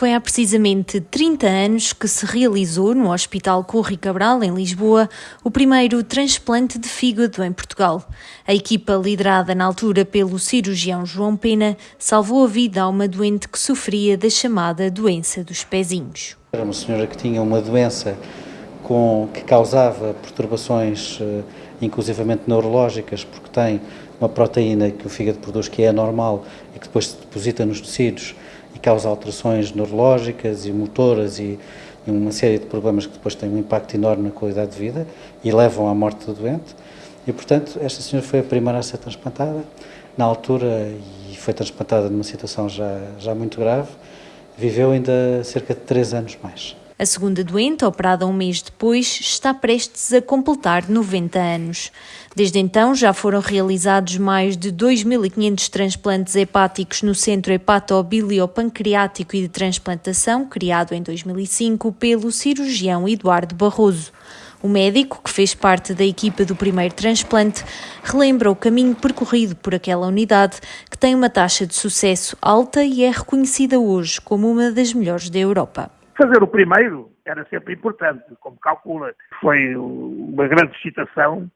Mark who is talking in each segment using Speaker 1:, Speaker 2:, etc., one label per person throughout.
Speaker 1: Foi há precisamente 30 anos que se realizou no Hospital Corri Cabral, em Lisboa, o primeiro transplante de fígado em Portugal. A equipa, liderada na altura pelo cirurgião João Pena, salvou a vida a uma doente que sofria da chamada doença dos pezinhos.
Speaker 2: Era uma senhora que tinha uma doença com, que causava perturbações, eh, inclusivamente neurológicas, porque tem uma proteína que o fígado produz que é anormal e que depois se deposita nos tecidos causa alterações neurológicas e motoras e, e uma série de problemas que depois têm um impacto enorme na qualidade de vida e levam à morte do doente. E, portanto, esta senhora foi a primeira a ser transplantada, na altura, e foi transplantada numa situação já, já muito grave, viveu ainda cerca de três anos mais.
Speaker 1: A segunda doente, operada um mês depois, está prestes a completar 90 anos. Desde então, já foram realizados mais de 2.500 transplantes hepáticos no Centro Hepatobiliopancreático e de Transplantação, criado em 2005 pelo cirurgião Eduardo Barroso. O médico, que fez parte da equipa do primeiro transplante, relembra o caminho percorrido por aquela unidade, que tem uma taxa de sucesso alta e é reconhecida hoje como uma das melhores da Europa.
Speaker 3: Fazer o primeiro era sempre importante, como calcula. Foi uma grande excitação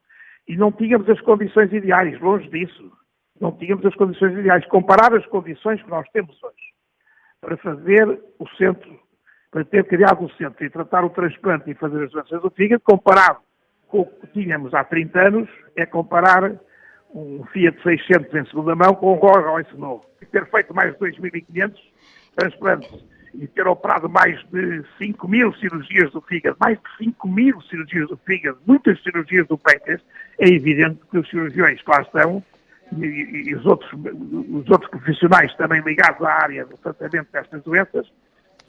Speaker 3: e não tínhamos as condições ideais, longe disso. Não tínhamos as condições ideais. Comparar as condições que nós temos hoje para fazer o centro, para ter criado o centro e tratar o transplante e fazer as doenças do fígado, comparado com o que tínhamos há 30 anos, é comparar um Fiat 600 em segunda mão com um Rolls Royce novo. Ter feito mais de 2.500 transplantes e ter operado mais de 5 mil cirurgias do fígado, mais de 5 mil cirurgias do fígado, muitas cirurgias do pêncreas, é evidente que os cirurgiões que lá estão e, e, e os, outros, os outros profissionais também ligados à área do tratamento destas doenças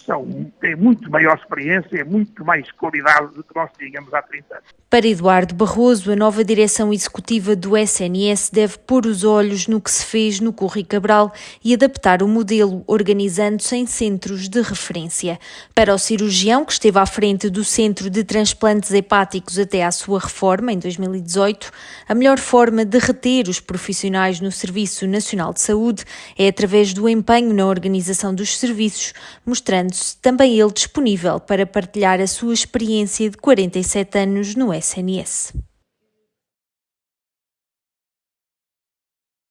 Speaker 3: são, têm muito maior experiência, muito mais qualidade do que nós tínhamos há 30 anos.
Speaker 1: Para Eduardo Barroso, a nova direção executiva do SNS deve pôr os olhos no que se fez no Corri Cabral e adaptar o modelo, organizando-se em centros de referência. Para o cirurgião, que esteve à frente do Centro de Transplantes Hepáticos até à sua reforma, em 2018, a melhor forma de reter os profissionais no Serviço Nacional de Saúde é através do empenho na organização dos serviços, mostrando mostrando-se também ele disponível para partilhar a sua experiência de 47 anos no SNS.